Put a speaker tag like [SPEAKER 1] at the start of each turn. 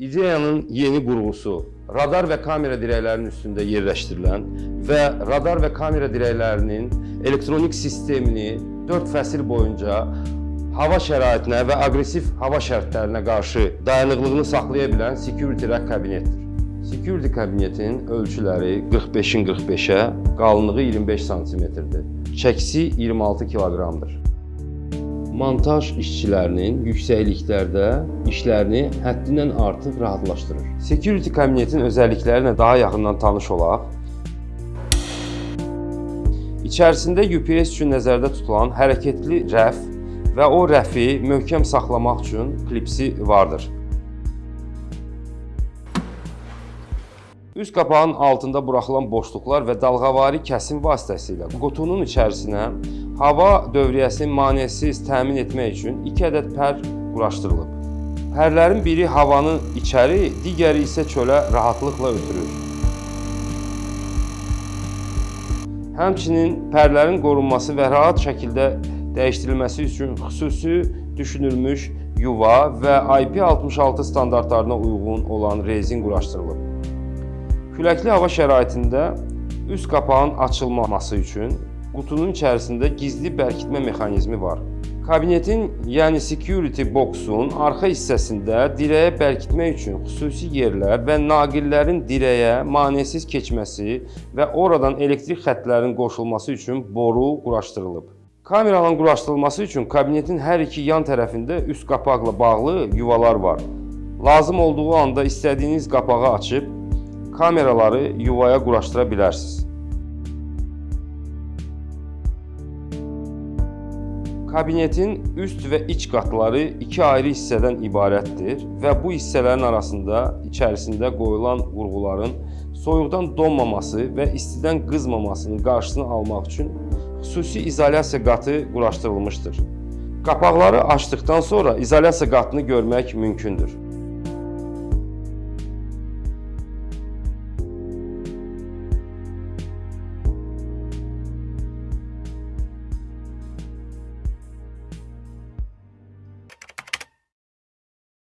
[SPEAKER 1] İdeyanın yeni qurğusu radar və kamera dirəklərinin üstündə yerləşdirilən və radar və kamera dirəklərinin elektronik sistemini 4 fəsil boyunca hava şəraitinə və aqressiv hava şərtlərinə qarşı dayanıqlığını saxlaya bilən Security Rack kabinetdir. Security kabinetin ölçüləri 45-in 45-ə, qalınlığı 25 sm-dir. Çəkisi 26 kiloqramdır. Montaj işçilərinin yüksəkliklərdə işlərini həddindən artıq rahatlaşdırır. Security kabinetin özəlliklərinə daha yaxından tanış olaq. İçərisində UPS üçün nəzərdə tutulan hərəkətli rəf və o rəfi möhkəm saxlamaq üçün klipsi vardır. Üst qapağın altında buraxılan boşluqlar və dalğavari kəsim vasitəsilə qutunun içərisinə hava dövriyyəsini maneəsiz təmin etmək üçün 2 ədəd pər quraşdırılıb. Pərlərin biri havanı içəri, digəri isə çölə rahatlıqla ötürür. Həmçinin pərlərin qorunması və rahat şəkildə dəyişdirilməsi üçün xüsusi düşünülmüş yuva və IP66 standartlarına uyğun olan rezin quraşdırılıb. Küləkli hava şəraitində üst qapağın açılmaması üçün qutunun içərisində gizli bərkitmə mexanizmi var. Kabinetin, yəni security boxun arxa hissəsində dirəyə bərkitmək üçün xüsusi yerlər və naqillərin dirəyə maneəsiz keçməsi və oradan elektrik xəttlərinin qoşulması üçün boru quraşdırılıb. Kameranın quraşdırılması üçün kabinetin hər iki yan tərəfində üst qapaqla bağlı yuvalar var. Lazım olduğu anda istədiyiniz qapağı açıb kameraları yuvaya quraşdıra bilərsiniz. Kabinetin üst və iç qatları iki ayrı hissədən ibarətdir və bu hissələrin arasında içərisində qoyulan qurğuların soyuqdan donmaması və istidən qızmamasının qarşısını almaq üçün xüsusi izolyasiya qatı quraşdırılmışdır. Qapaqları açdıqdan sonra izolyasiya qatını görmək mümkündür.